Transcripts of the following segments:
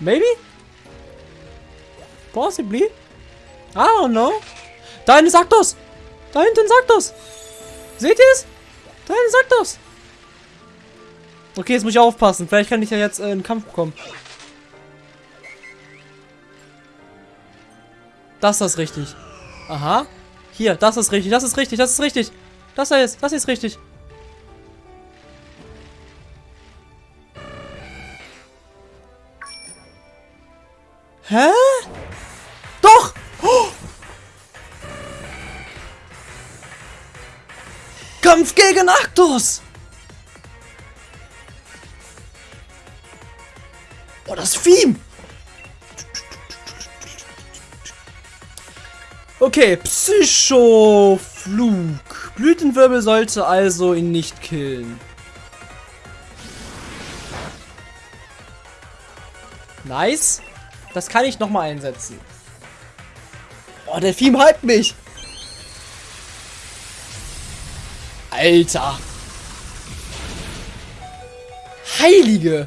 Maybe? Possibly? I don't know. Da hinten sagt das. Da hinten sagt das. Seht ihr es? Da hinten sagt das. Okay, jetzt muss ich aufpassen. Vielleicht kann ich ja jetzt äh, in den Kampf kommen. Das ist richtig. Aha. Hier, das ist richtig, das ist richtig, das ist richtig. Das da ist, das ist richtig. Hä? Doch! Oh! Kampf gegen Arctos! Oh, das Theme! Okay, Psychoflug. Blütenwirbel sollte also ihn nicht killen. Nice. Das kann ich nochmal einsetzen. Oh, der Theme hypt mich. Alter. Heilige.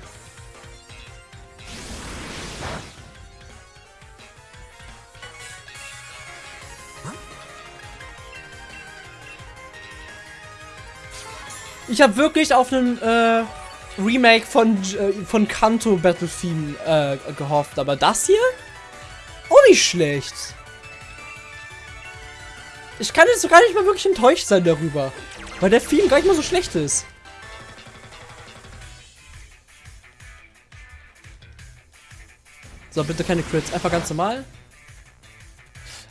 Ich habe wirklich auf einen äh, Remake von, äh, von Kanto Battle Theme äh, gehofft, aber das hier? Auch nicht schlecht. Ich kann jetzt gar nicht mal wirklich enttäuscht sein darüber. Weil der Theme gar nicht mal so schlecht ist. So, bitte keine Crits. Einfach ganz normal.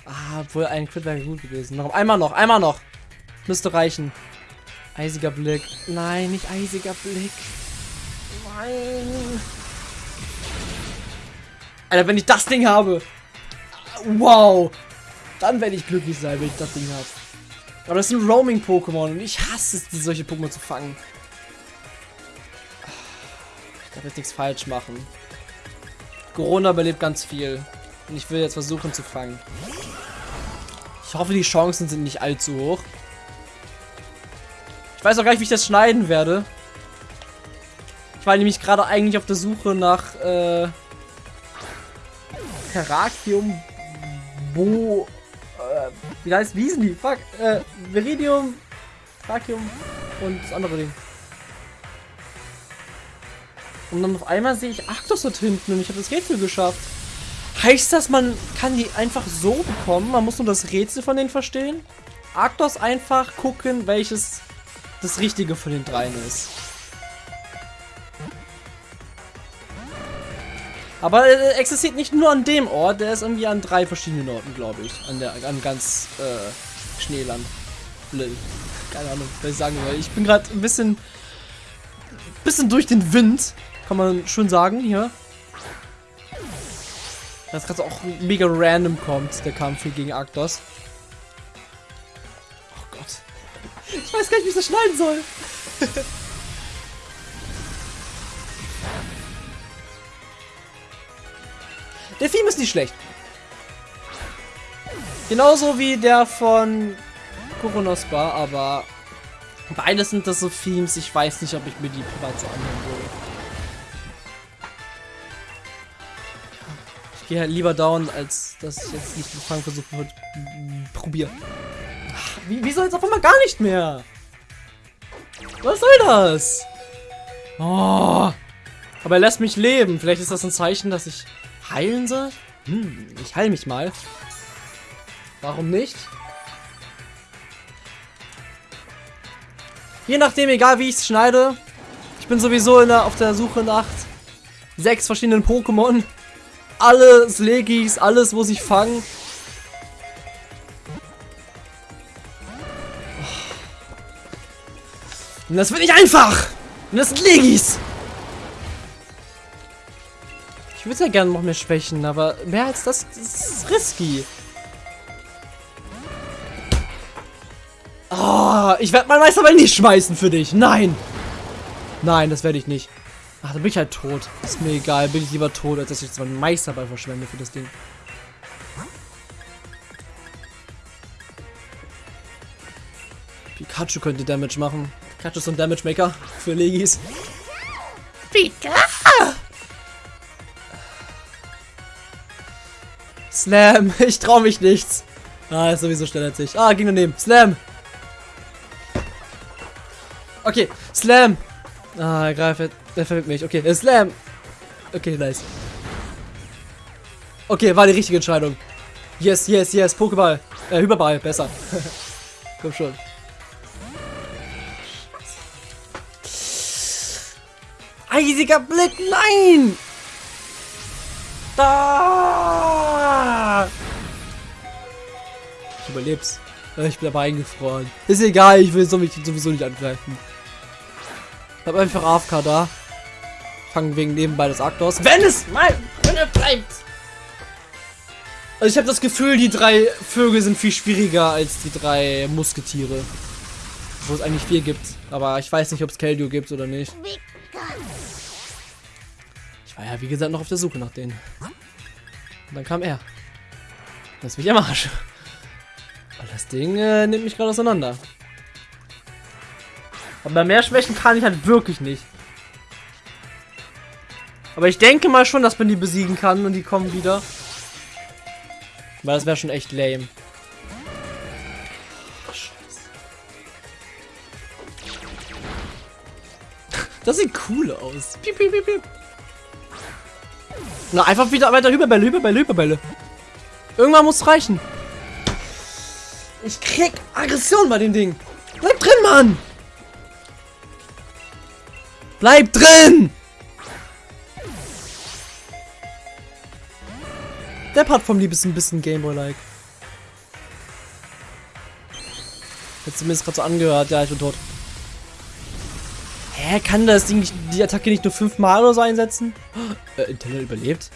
Ah, obwohl ein Crit wäre gut gewesen. Noch einmal noch, einmal noch. Müsste reichen. Eisiger Blick. Nein, nicht eisiger Blick. Nein. Alter, wenn ich das Ding habe. Wow. Dann werde ich glücklich sein, wenn ich das Ding habe. Aber das sind Roaming-Pokémon und ich hasse es, solche Pokémon zu fangen. Ich darf jetzt nichts falsch machen. Corona überlebt ganz viel. Und ich will jetzt versuchen zu fangen. Ich hoffe, die Chancen sind nicht allzu hoch. Ich weiß auch gar nicht, wie ich das schneiden werde. Ich war nämlich gerade eigentlich auf der Suche nach äh, Terrakium Bo. Äh, wie heißt wie hießen die? Fuck. Äh, Viridium, Terrakium und das andere Ding. Und dann auf einmal sehe ich Arctos dort hinten und ich habe das Rätsel geschafft. Heißt das, man kann die einfach so bekommen? Man muss nur das Rätsel von denen verstehen? Arctos einfach gucken, welches das Richtige von den dreien ist. Aber er existiert nicht nur an dem Ort, der ist irgendwie an drei verschiedenen Orten, glaube ich. An der an ganz äh, Schneeland. Keine Ahnung, was ich sagen will. Ich bin gerade ein bisschen bisschen durch den Wind, kann man schon sagen hier. Das gerade auch mega random kommt, der Kampf hier gegen Arctos. Oh Gott. Ich weiß gar nicht, wie ich das schneiden soll. Der Theme ist nicht schlecht. Genauso wie der von Koronospa, aber beides sind das so Themes, ich weiß nicht, ob ich mir die privat so anhören würde. Ich gehe halt lieber down, als dass ich jetzt nicht mit Fang versuchen würde. Probieren. Wie, wieso jetzt auf einmal gar nicht mehr? Was soll das? Oh. Aber er lässt mich leben. Vielleicht ist das ein Zeichen, dass ich heilen soll? Hm, ich heile mich mal. Warum nicht? Je nachdem, egal wie ich es schneide. Ich bin sowieso der, auf der Suche nach sechs verschiedenen Pokémon. Alles Legis, alles, wo sich fangen. Und das wird nicht einfach! Und das sind Legis! Ich würde ja gerne noch mehr schwächen, aber mehr als das, das ist risky. Oh, ich werde mein Meisterball nicht schmeißen für dich. Nein. Nein, das werde ich nicht. Ach, dann bin ich halt tot. Ist mir egal. Bin ich lieber tot, als dass ich jetzt meinen Meisterball verschwende für das Ding. Pikachu könnte Damage machen. Pikachu ist ein Damage Maker für Legis. Slam. Ich trau mich nichts. Ah, ist sowieso schneller als ich. Ah, ging daneben. Slam. Okay, Slam. Ah, er greift. Er verwirrt mich. Okay, äh, Slam. Okay, nice. Okay, war die richtige Entscheidung. Yes, yes, yes. Pokéball. Äh, Hyperball. Besser. Komm schon. Eisiger Blick. Nein! Da! Ich überleb's. Ich bin aber eingefroren. Ist egal, ich will sowieso nicht angreifen. Ich hab einfach AFK da. Fangen wegen nebenbei des Aktors. Wenn es mal drinne bleibt! Also ich habe das Gefühl, die drei Vögel sind viel schwieriger als die drei Musketiere. Wo es eigentlich vier gibt. Aber ich weiß nicht, ob es Keldeo gibt oder nicht. Ich war ja, wie gesagt, noch auf der Suche nach denen. Und dann kam er. Das ist mich am Arsch. Das Ding äh, nimmt mich gerade auseinander. Aber mehr Schwächen kann ich halt wirklich nicht. Aber ich denke mal schon, dass man die besiegen kann und die kommen wieder. Weil das wäre schon echt lame. Das sieht cool aus. Piep, piep, piep, piep. Na, einfach wieder weiter Hyperbälle, Hyperbälle, Hyperbälle. Irgendwann muss es reichen. Ich krieg Aggression bei dem Ding. Bleib drin, Mann! Bleib drin! Der Part vom Lieb ist ein bisschen Gameboy-like. Hat zumindest gerade so angehört. Ja, ich bin tot. Hä, kann das Ding nicht, die Attacke nicht nur fünfmal oder so einsetzen? Äh, Intella überlebt.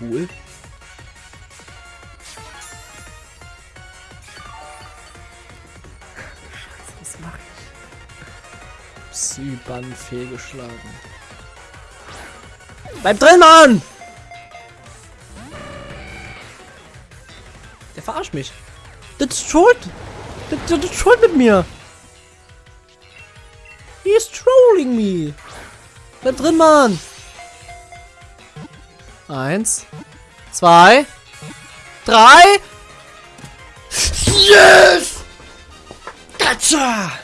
Cool. Psyban fehlgeschlagen. Bleib drin, Mann! Der verarscht mich. Das ist schuld. Das, das ist schuld mit mir. He's trolling me. Bleib drin, Mann. Eins. Zwei. Drei. Yes! Gotcha!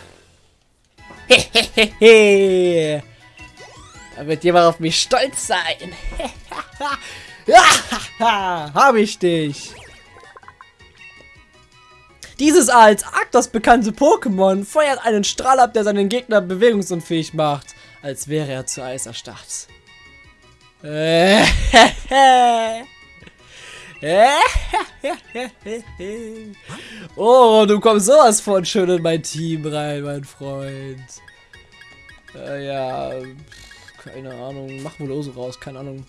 Hehehe. da wird jemand auf mich stolz sein. Habe ich dich. Dieses als Arctos bekannte Pokémon feuert einen Strahl ab, der seinen Gegner bewegungsunfähig macht, als wäre er zu Eis erstarrt. oh, du kommst sowas von schön in mein Team rein, mein Freund. Äh, ja, keine Ahnung. Mach wohl so raus, keine Ahnung.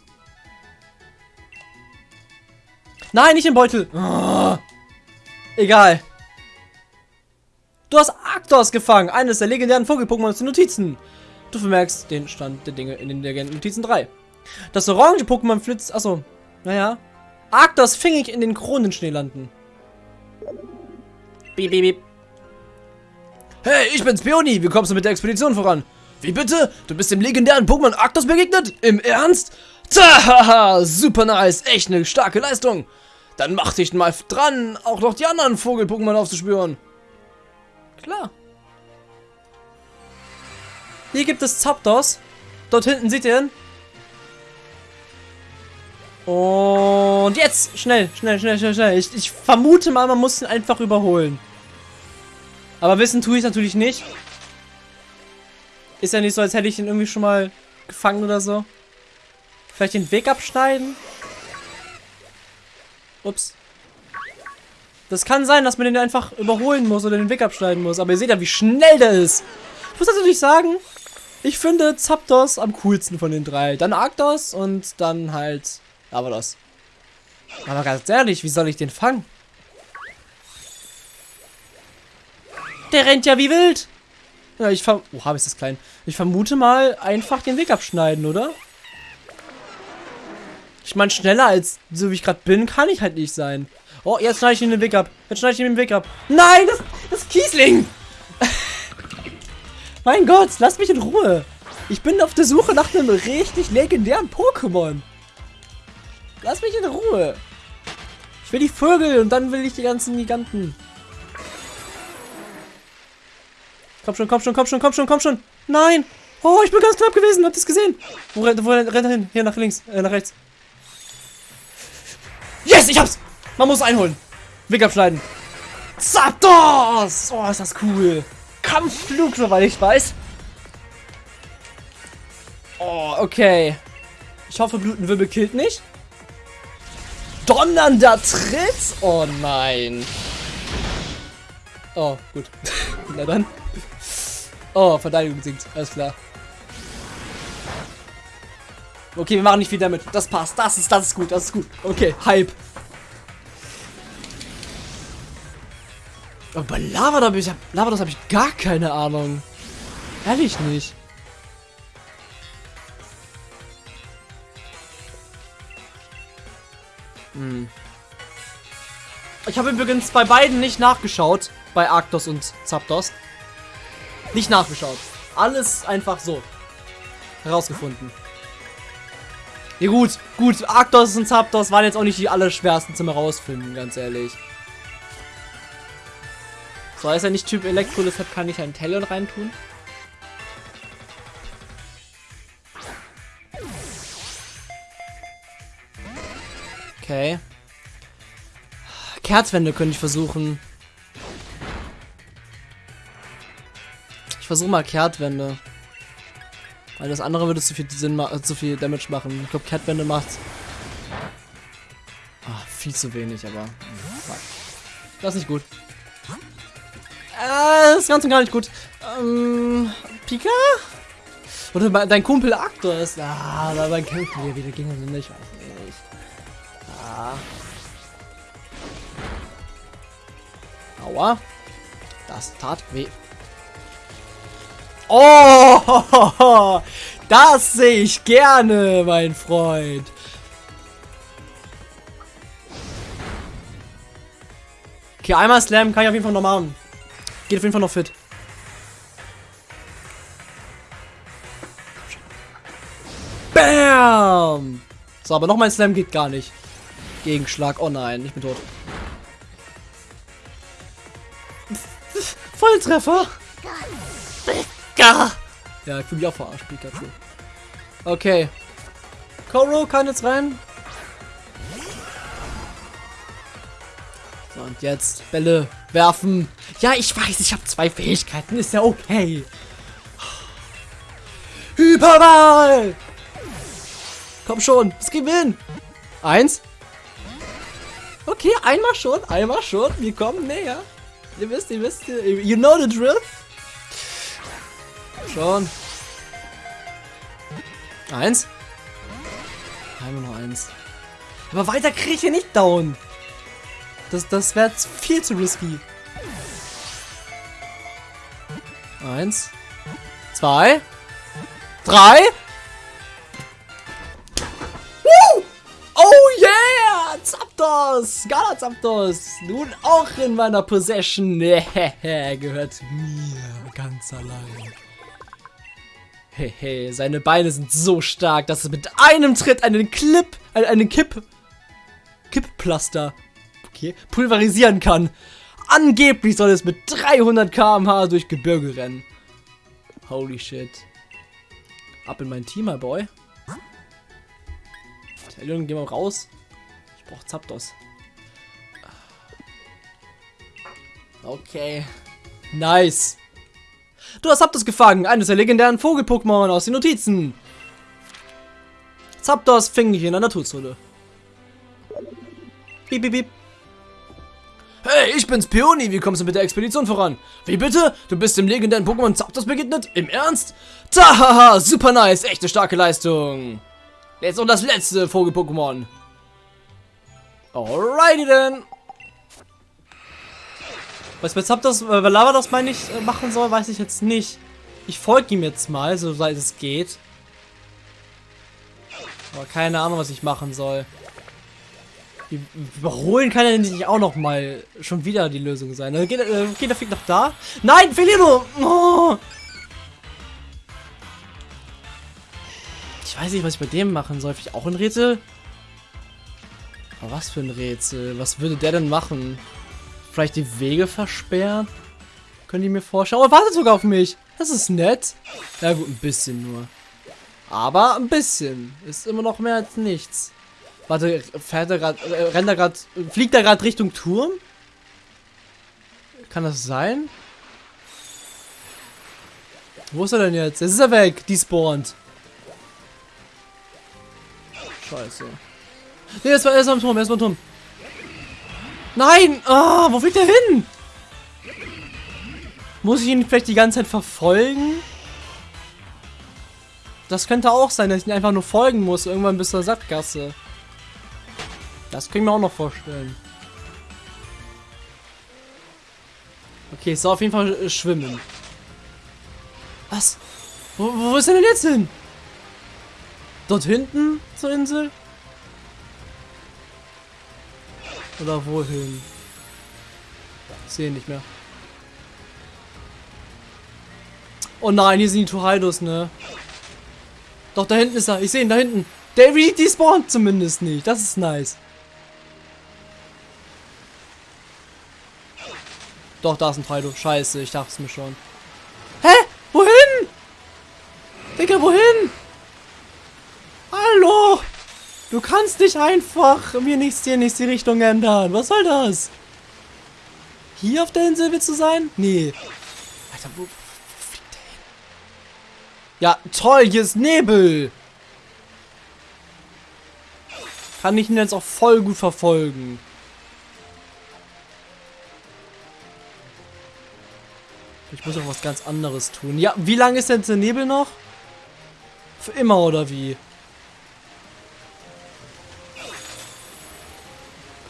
Nein, nicht im Beutel. Oh, egal. Du hast Arctos gefangen, eines der legendären Vogel-Pokémon aus den Notizen. Du vermerkst den Stand der Dinge in den Legenden-Notizen 3. Das orange Pokémon flitzt... Achso, naja. Arctos fing ich in den Kronenschneelanden. Beep, beep, beep. Hey, ich bin's, Peony. Wie kommst du mit der Expedition voran? Wie bitte? Du bist dem legendären Pokémon Arctos begegnet? Im Ernst? Tahaha, super nice. Echt eine starke Leistung. Dann mach dich mal dran, auch noch die anderen Vogel-Pokémon aufzuspüren. Klar. Hier gibt es Zapdos. Dort hinten seht ihr ihn. Und jetzt! Schnell, schnell, schnell, schnell, schnell. Ich, ich vermute mal, man muss ihn einfach überholen. Aber wissen tue ich natürlich nicht. Ist ja nicht so, als hätte ich ihn irgendwie schon mal gefangen oder so. Vielleicht den Weg abschneiden? Ups. Das kann sein, dass man den einfach überholen muss oder den Weg abschneiden muss. Aber ihr seht ja, wie schnell der ist. Ich muss natürlich sagen, ich finde Zapdos am coolsten von den drei. Dann Arctos und dann halt Lavados. Aber ganz ehrlich, wie soll ich den fangen? Der rennt ja wie wild. Ja, ich ver... Oh, habe ich das klein. Ich vermute mal, einfach den Weg abschneiden, oder? Ich meine, schneller als so wie ich gerade bin, kann ich halt nicht sein. Oh, jetzt schneide ich ihm den Weg ab. Jetzt schneide ich ihm den Weg ab. Nein, das, das Kiesling. mein Gott, lass mich in Ruhe. Ich bin auf der Suche nach einem richtig legendären Pokémon. Lass mich in Ruhe. Ich will die Vögel und dann will ich die ganzen Giganten. Komm schon, komm schon, komm schon, komm schon, komm schon. Nein. Oh, ich bin ganz knapp gewesen. Habt ihr es gesehen? Wo, rennt- wo rennt er hin? Hier nach links, äh, nach rechts. Yes, ich hab's. Man muss einholen. Weg abschneiden. Zapdos! Oh, ist das cool. Kampfflug, soweit ich weiß. Oh, okay. Ich hoffe, Blutenwirbel killt nicht. Donnernder Tritt? Oh nein. Oh, gut. Na dann. Oh, Verteidigung sinkt. Alles klar. Okay, wir machen nicht viel damit. Das passt. Das ist, das ist gut. Das ist gut. Okay, Hype. Aber bei Lava, da ich, Lavados habe ich gar keine Ahnung. Ehrlich nicht. Hm. Ich habe übrigens bei beiden nicht nachgeschaut. Bei Arctos und Zapdos. Nicht nachgeschaut. Alles einfach so. Herausgefunden. Ja gut, gut. Arctos und Zapdos waren jetzt auch nicht die allerschwersten zum herausfinden, ganz ehrlich. So, ist er nicht Typ Elektro, deshalb kann ich einen Talon reintun. Okay. Kerzwände könnte ich versuchen. Ich versuche mal Kehrtwände. Weil das andere würde zu viel Sinn äh, zu viel Damage machen. Ich glaube, Kehrtwände macht. Ah, viel zu wenig, aber. Das ist nicht gut. Äh, das ist ganz und gar nicht gut. Ähm, Pika? Oder dein Kumpel Arctos. Ah, da kämpfen wir wieder. Ich weiß nicht. Aua. Das tat weh. Oh, das sehe ich gerne, mein Freund. Okay, einmal Slam kann ich auf jeden Fall noch machen. Geht auf jeden Fall noch fit. Bam! So, aber noch mein Slam geht gar nicht. Gegenschlag. Oh nein, ich bin tot. Volltreffer! Ja, ich fühle mich auch verarscht, Pikachu. Okay. Koro kann jetzt rein. So, und jetzt Bälle werfen. Ja, ich weiß, ich habe zwei Fähigkeiten. Ist ja okay. Hyperball! Komm schon, es gewinnen. Eins. Okay, einmal schon, einmal schon. Wir kommen näher. Ihr wisst, ihr wisst, you know the drill. Schon. Eins. Einmal noch eins. Aber weiter kriege ich hier nicht down. Das, das wäre viel zu risky. Eins. Zwei. Drei. Woo! Oh yeah! Zapdos! Gala Zapdos! Nun auch in meiner Possession. Gehört mir ganz allein. Hehe, seine Beine sind so stark, dass es mit einem Tritt einen Clip, einen, Kipp, Kipppflaster, okay, pulverisieren kann. Angeblich soll es mit 300 km/h durch Gebirge rennen. Holy shit. Ab in mein Team, my boy. Talion, geh mal raus. Ich brauch Zapdos. Okay. Nice. Du hast Zapdos gefangen, eines der legendären Vogel-Pokémon aus den Notizen. Zapdos fing dich in der Naturzone. Piep, piep, piep. Hey, ich bin's Peony, wie kommst du mit der Expedition voran? Wie bitte? Du bist dem legendären Pokémon Zapdos begegnet? Im Ernst? Tahaha, super nice, echte starke Leistung. Jetzt noch das letzte Vogel-Pokémon. Alrighty then. Was mit Zapdos, äh, Lavados meine ich, äh, machen soll, weiß ich jetzt nicht. Ich folge ihm jetzt mal, soweit es geht. Aber keine Ahnung, was ich machen soll. Überholen kann er nicht auch noch mal schon wieder die Lösung sein. Äh, Geht, äh, geht der Fick noch da? Nein, Felino! Oh! Ich weiß nicht, was ich bei dem machen soll. Vielleicht auch ein Rätsel? Aber was für ein Rätsel. Was würde der denn machen? Vielleicht die Wege versperren? Können die mir vorstellen? Oh, er wartet sogar auf mich. Das ist nett. Ja gut, ein bisschen nur. Aber ein bisschen. Ist immer noch mehr als nichts. Warte, fährt er gerade, äh, rennt er gerade, fliegt er gerade Richtung Turm? Kann das sein? Wo ist er denn jetzt? Jetzt ist er weg, die spawnt. Scheiße. Nee, er ist, er ist am Turm, er ist am Turm. Nein! Ah, wo fliegt er hin? Muss ich ihn vielleicht die ganze Zeit verfolgen? Das könnte auch sein, dass ich ihn einfach nur folgen muss, irgendwann bis zur Sackgasse. Das können wir auch noch vorstellen. Okay, ich soll auf jeden Fall äh, schwimmen. Was? Wo, wo ist er denn jetzt hin? Dort hinten zur Insel? Oder wohin? Ich sehe nicht mehr. Oh nein, hier sind die Torheidos, ne? Doch, da hinten ist er. Ich sehe ihn da hinten. Der spawnt zumindest nicht. Das ist nice. Doch, da ist ein Torheido. Scheiße, ich dachte es mir schon. Hä? Wohin? Digga, wohin? Hallo? Du kannst nicht einfach mir nichts hier nichts die Richtung ändern. Was soll das? Hier auf der Insel willst du sein? Nee. Alter, wo, wo fliegt der hin? Ja, toll, hier ist Nebel. Kann ich ihn jetzt auch voll gut verfolgen. Ich muss auch was ganz anderes tun. Ja, wie lange ist denn der Nebel noch? Für immer oder wie?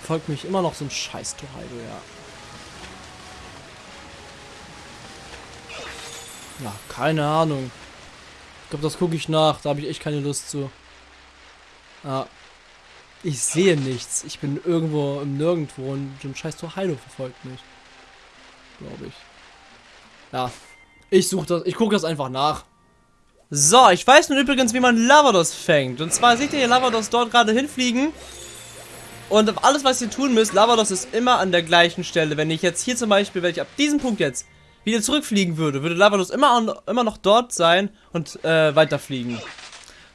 Folgt mich immer noch so ein scheiß Torheido, ja. Ja, keine Ahnung. Ich glaube, das gucke ich nach. Da habe ich echt keine Lust zu. Ja. Ich sehe nichts. Ich bin irgendwo im Nirgendwo und so ein scheiß Torheido verfolgt mich. Glaube ich. Ja, ich suche das, ich gucke das einfach nach. So, ich weiß nun übrigens, wie man Lavados fängt. Und zwar seht ihr hier Lavados dort gerade hinfliegen. Und alles, was ihr tun müsst, Lavados ist immer an der gleichen Stelle. Wenn ich jetzt hier zum Beispiel, wenn ich ab diesem Punkt jetzt wieder zurückfliegen würde, würde Lavados immer, immer noch dort sein und äh, weiterfliegen.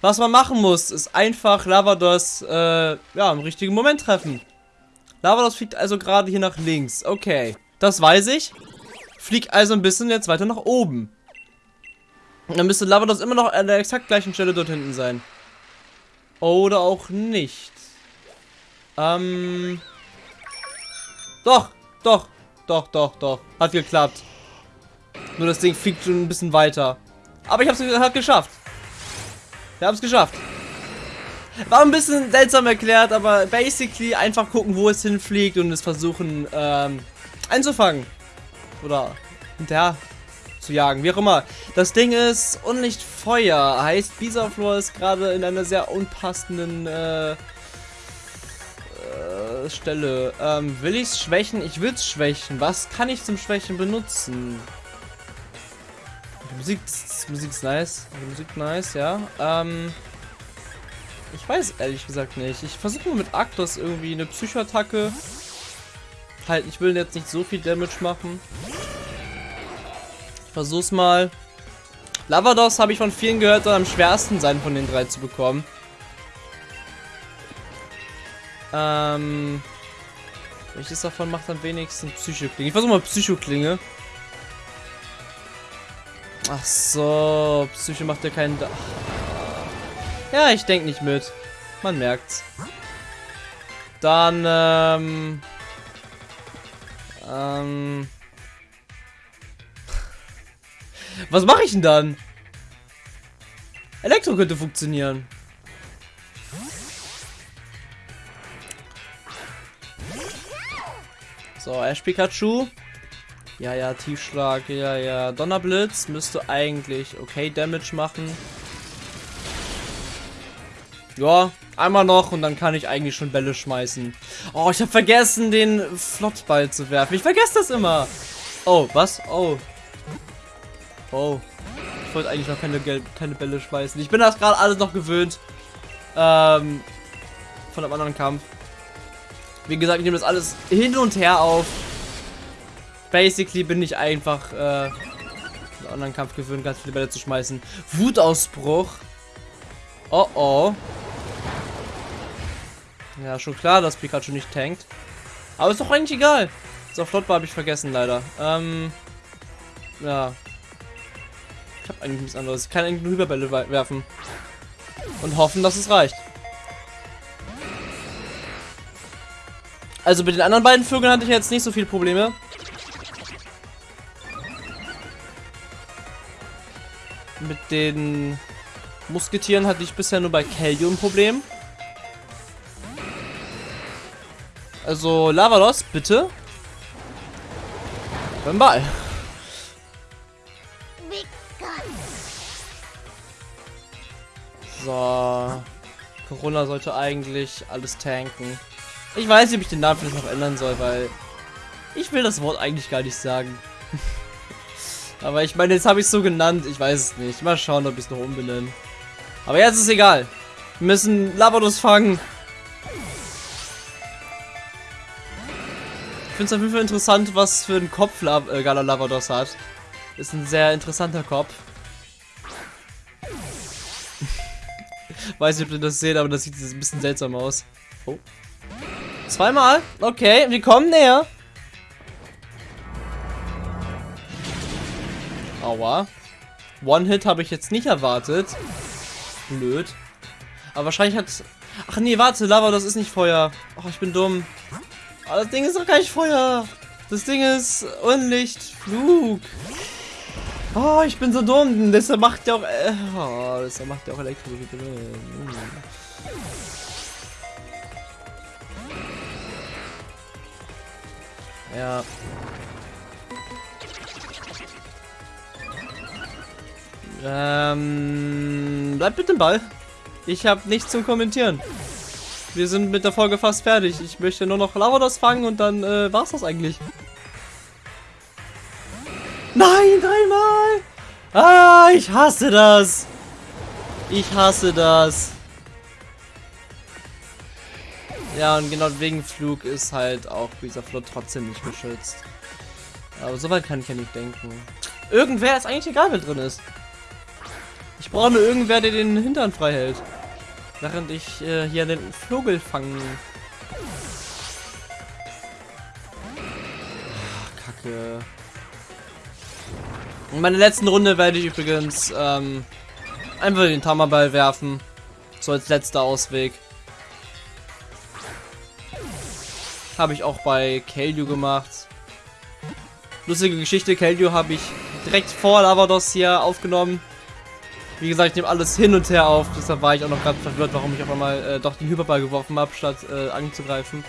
Was man machen muss, ist einfach Lavados äh, ja, im richtigen Moment treffen. Lavados fliegt also gerade hier nach links. Okay, das weiß ich. Flieg also ein bisschen jetzt weiter nach oben. Dann müsste Lavados immer noch an der exakt gleichen Stelle dort hinten sein. Oder auch nicht. Ähm. Doch, doch, doch, doch, doch. Hat geklappt. Nur das Ding fliegt schon ein bisschen weiter. Aber ich hab's hat geschafft. Wir haben es geschafft. War ein bisschen seltsam erklärt, aber basically einfach gucken, wo es hinfliegt und es versuchen ähm, einzufangen. Oder hinterher zu jagen, wie auch immer. Das Ding ist Unlicht Feuer, heißt Bisaflor ist gerade in einer sehr unpassenden äh, Stelle. Ähm, will ich es schwächen? Ich will es schwächen. Was kann ich zum Schwächen benutzen? Die Musik, die Musik ist nice. Die Musik nice, ja. Ähm, ich weiß ehrlich gesagt nicht. Ich versuche mit Arctos irgendwie eine Psychoattacke Halt, ich will jetzt nicht so viel Damage machen. Ich versuch's mal. Lavados habe ich von vielen gehört, soll am schwersten sein von den drei zu bekommen. Ähm. Welches davon macht am wenigsten Psychoklinge? Ich versuche mal Psychoklinge. Ach so, Psycho macht ja keinen... Da ja, ich denke nicht mit. Man merkt's. Dann, ähm... Ähm. Was mache ich denn dann? Elektro könnte funktionieren. So, Ash Pikachu. Ja, ja, Tiefschlag. Ja, ja. Donnerblitz müsste eigentlich okay Damage machen. Ja, einmal noch und dann kann ich eigentlich schon Bälle schmeißen. Oh, ich habe vergessen, den Flottball zu werfen. Ich vergesse das immer. Oh, was? Oh. Oh. Ich wollte eigentlich noch keine, keine Bälle schmeißen. Ich bin das gerade alles noch gewöhnt. Ähm, von einem anderen Kampf. Wie gesagt, ich nehme das alles hin und her auf. Basically bin ich einfach äh, einen anderen Kampf gewöhnt, ganz viele Bälle zu schmeißen. Wutausbruch. Oh oh. Ja, schon klar, dass Pikachu nicht tankt. Aber ist doch eigentlich egal. So, flott war habe ich vergessen, leider. Ähm, ja. Ich habe eigentlich nichts anderes. Ich kann eigentlich nur Hyperbälle werfen. Und hoffen, dass es reicht. Also mit den anderen beiden Vögeln hatte ich jetzt nicht so viele Probleme. Mit den Musketieren hatte ich bisher nur bei Kelly ein Problem. Also Lavalos, bitte. Beim Ball. So. Corona sollte eigentlich alles tanken. Ich weiß nicht, ob ich den Namen vielleicht noch ändern soll, weil ich will das Wort eigentlich gar nicht sagen. Aber ich meine, jetzt habe ich es so genannt. Ich weiß es nicht. Mal schauen, ob ich es noch umbenenne. Aber jetzt ist egal. Wir müssen Lavados fangen. Ich finde es auf jeden Fall interessant, was für einen Kopf La äh, Gala Lavados hat. Ist ein sehr interessanter Kopf. Weiß nicht, ob ihr das seht, aber das sieht ein bisschen seltsam aus. Oh. Zweimal? Okay, wir kommen näher. Aua. One-Hit habe ich jetzt nicht erwartet. Blöd. Aber wahrscheinlich hat... Ach nee, warte, Lava, das ist nicht Feuer. Ach, ich bin dumm. Aber das Ding ist doch gar nicht Feuer. Das Ding ist Unlicht, Flug. Oh, ich bin so dumm. Deshalb macht der auch... Äh, oh, deshalb macht der auch Elektro. Ja. Ähm, bleib bitte im Ball. Ich habe nichts zum Kommentieren. Wir sind mit der Folge fast fertig. Ich möchte nur noch Lavados fangen und dann äh, war's das eigentlich. Nein, dreimal! Ah, ich hasse das! Ich hasse das. Ja, und genau wegen Flug ist halt auch dieser Flot trotzdem nicht geschützt. Aber soweit kann ich ja nicht denken. Irgendwer ist eigentlich egal, wer drin ist. Ich brauche nur irgendwer, der den Hintern frei hält. Während ich äh, hier den Vogel fangen. Ach, Kacke. In meiner letzten Runde werde ich übrigens ähm, einfach den Tammerball werfen. So als letzter Ausweg. Habe ich auch bei Kelju gemacht. Lustige Geschichte, Kelju habe ich direkt vor Lavados hier aufgenommen. Wie gesagt, ich nehme alles hin und her auf. Deshalb war ich auch noch ganz verwirrt, warum ich auf einmal äh, doch den Hyperball geworfen habe, statt äh, anzugreifen.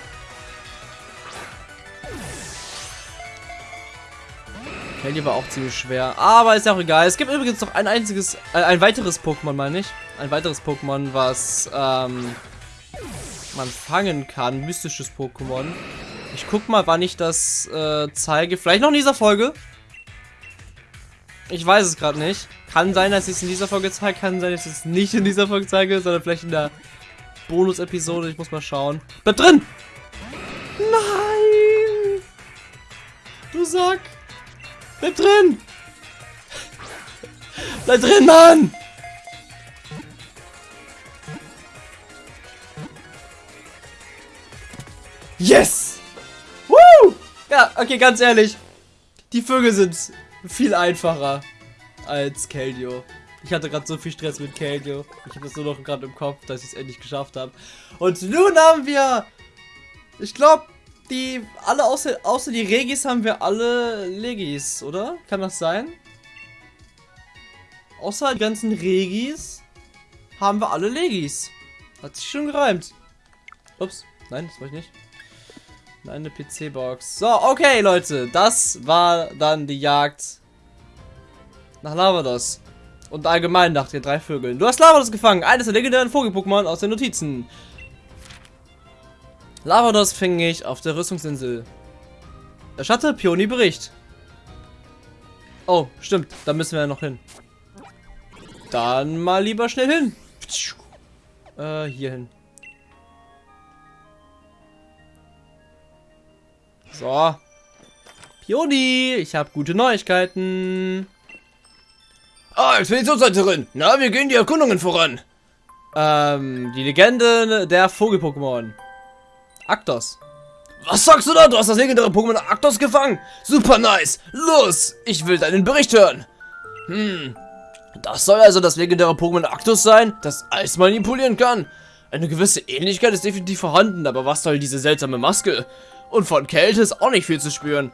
Kelly war auch ziemlich schwer. Aber ist ja auch egal. Es gibt übrigens noch ein einziges, äh, ein weiteres Pokémon, meine ich. Ein weiteres Pokémon, was ähm, man fangen kann. Mystisches Pokémon. Ich guck mal, wann ich das äh, zeige. Vielleicht noch in dieser Folge. Ich weiß es gerade nicht. Kann sein, dass ich es in dieser Folge zeige. Kann sein, dass ich es nicht in dieser Folge zeige, sondern vielleicht in der Bonus-Episode. Ich muss mal schauen. Bleib drin! Nein! Du Sack! Bleib drin! Bleib drin, Mann! Yes! Woo! Ja, okay, ganz ehrlich. Die Vögel sind viel einfacher als Keldeo. Ich hatte gerade so viel Stress mit Keldeo. Ich habe das nur noch gerade im Kopf, dass ich es endlich geschafft habe. Und nun haben wir... Ich glaube, die... Alle außer, außer die Regis haben wir alle Legis, oder? Kann das sein? Außer die ganzen Regis haben wir alle Legis. Hat sich schon gereimt. Ups. Nein, das war ich nicht. Eine PC-Box. So, okay, Leute. Das war dann die Jagd nach Lavados. Und allgemein nach den drei Vögeln. Du hast Lavados gefangen. Eines der legendären Vogel-Pokémon aus den Notizen. Lavados fing ich auf der Rüstungsinsel. Erstatte Pioni Bericht. Oh, stimmt. Da müssen wir ja noch hin. Dann mal lieber schnell hin. Äh, hier hin. So. Pioni, ich habe gute Neuigkeiten. Ah, Expeditionsleiterin. Na, wir gehen die Erkundungen voran. Ähm, die Legende der Vogel-Pokémon. Aktos. Was sagst du da? Du hast das legendäre Pokémon Aktos gefangen. Super nice. Los, ich will deinen Bericht hören. Hm, das soll also das legendäre Pokémon Aktos sein, das Eis manipulieren kann. Eine gewisse Ähnlichkeit ist definitiv vorhanden, aber was soll diese seltsame Maske? Und von Kälte ist auch nicht viel zu spüren.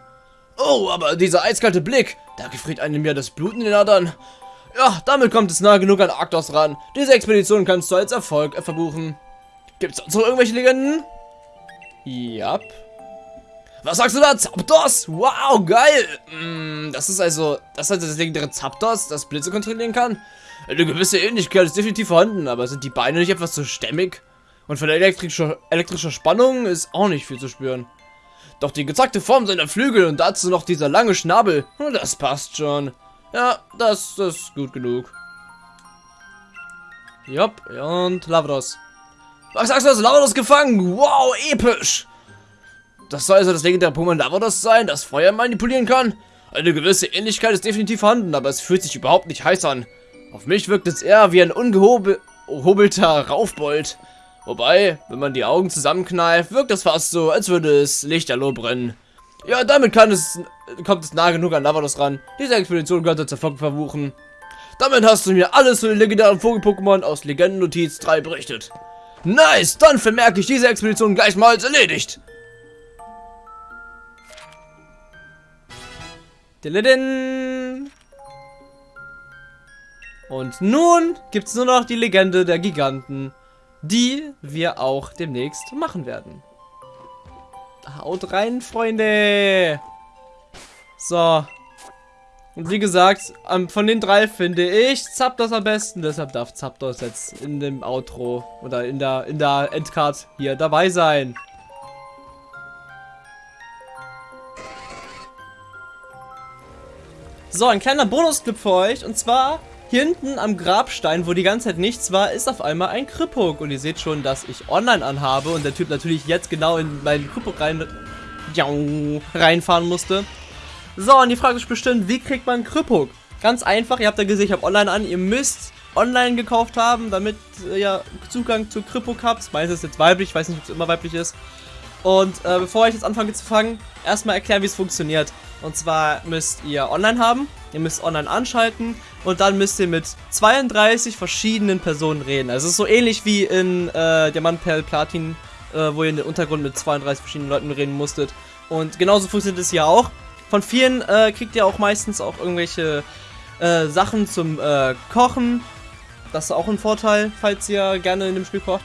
Oh, aber dieser eiskalte Blick, da gefriert einem ja das Blut in den Adern. Ja, damit kommt es nah genug an Arktos ran. Diese Expedition kannst du als Erfolg verbuchen. Gibt's sonst noch irgendwelche Legenden? Ja. Was sagst du da? Zapdos? Wow, geil! Mm, das ist also, das ist also das legendäre Zapdos, das Blitze kontrollieren kann? Eine gewisse Ähnlichkeit ist definitiv vorhanden, aber sind die Beine nicht etwas zu stämmig? Und von der elektrischer, elektrischer Spannung ist auch nicht viel zu spüren. Doch die gezackte Form seiner Flügel und dazu noch dieser lange Schnabel, das passt schon. Ja, das, das ist gut genug. Jupp, und Lavros. Was sagst du, hast Lavados gefangen? Wow, episch! Das soll also das legendäre Pokémon Lavados sein, das Feuer manipulieren kann? Eine gewisse Ähnlichkeit ist definitiv vorhanden, aber es fühlt sich überhaupt nicht heiß an. Auf mich wirkt es eher wie ein ungehobelter Raufbold. Wobei, wenn man die Augen zusammenkneift, wirkt es fast so, als würde es Lichterloh brennen. Ja, damit es, kommt es nah genug an Lavados ran. Diese Expedition könnte zur Erfolg verwuchen. Damit hast du mir alles zu den legendären Vogel-Pokémon aus Legendennotiz 3 berichtet. Nice, dann vermerke ich diese Expedition gleich mal als erledigt. Und nun gibt es nur noch die Legende der Giganten, die wir auch demnächst machen werden. Haut rein, Freunde! So. Und wie gesagt, von den drei finde ich Zapdos am besten, deshalb darf Zapdos jetzt in dem Outro oder in der, in der Endcard hier dabei sein. So, ein kleiner Bonusclip für euch. Und zwar, hier hinten am Grabstein, wo die ganze Zeit nichts war, ist auf einmal ein Krippuk. Und ihr seht schon, dass ich online anhabe und der Typ natürlich jetzt genau in meinen Krippuk rein, reinfahren musste. So, und die Frage ist bestimmt, wie kriegt man Krippuk? Ganz einfach, ihr habt ja gesehen, ich habe online an. Ihr müsst online gekauft haben, damit ihr Zugang zu Krippuk habt. Meistens ist jetzt weiblich, ich weiß nicht, ob es immer weiblich ist. Und äh, bevor ich jetzt anfange zu fangen, erstmal erklären, wie es funktioniert. Und zwar müsst ihr online haben, ihr müsst online anschalten und dann müsst ihr mit 32 verschiedenen Personen reden. Also es ist so ähnlich wie in äh, Diamant, Perl, Platin, äh, wo ihr in den Untergrund mit 32 verschiedenen Leuten reden musstet. Und genauso funktioniert es hier auch. Von vielen äh, kriegt ihr auch meistens auch irgendwelche äh, Sachen zum äh, Kochen. Das ist auch ein Vorteil, falls ihr gerne in dem Spiel kocht.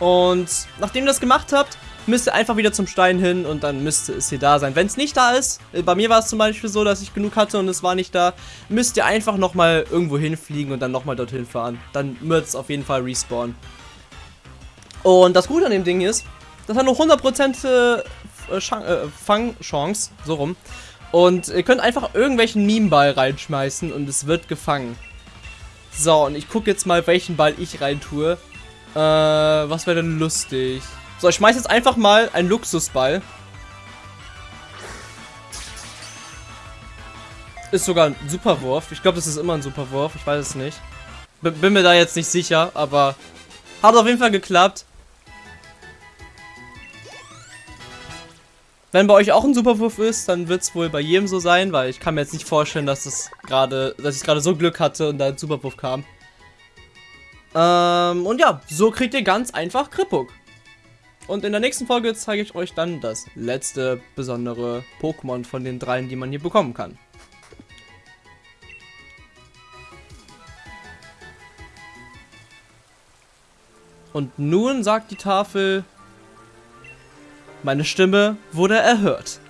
Und nachdem ihr das gemacht habt, müsst ihr einfach wieder zum Stein hin und dann müsste es hier da sein. Wenn es nicht da ist, äh, bei mir war es zum Beispiel so, dass ich genug hatte und es war nicht da, müsst ihr einfach nochmal irgendwo hinfliegen und dann nochmal dorthin fahren. Dann wird es auf jeden Fall respawnen. Und das Gute an dem Ding ist, das hat nur 100% äh, äh, Fangchance, so rum. Und ihr könnt einfach irgendwelchen Meme-Ball reinschmeißen und es wird gefangen. So, und ich gucke jetzt mal, welchen Ball ich rein tue. Äh, was wäre denn lustig? So, ich schmeiß jetzt einfach mal einen Luxusball. Ist sogar ein Superwurf. Ich glaube, das ist immer ein Superwurf. Ich weiß es nicht. B bin mir da jetzt nicht sicher, aber hat auf jeden Fall geklappt. Wenn bei euch auch ein Superwurf ist, dann wird es wohl bei jedem so sein, weil ich kann mir jetzt nicht vorstellen, dass es gerade, dass ich gerade so Glück hatte und da ein Superwurf kam. Ähm, und ja, so kriegt ihr ganz einfach Krippuk. Und in der nächsten Folge zeige ich euch dann das letzte besondere Pokémon von den dreien, die man hier bekommen kann. Und nun sagt die Tafel, meine Stimme wurde erhört.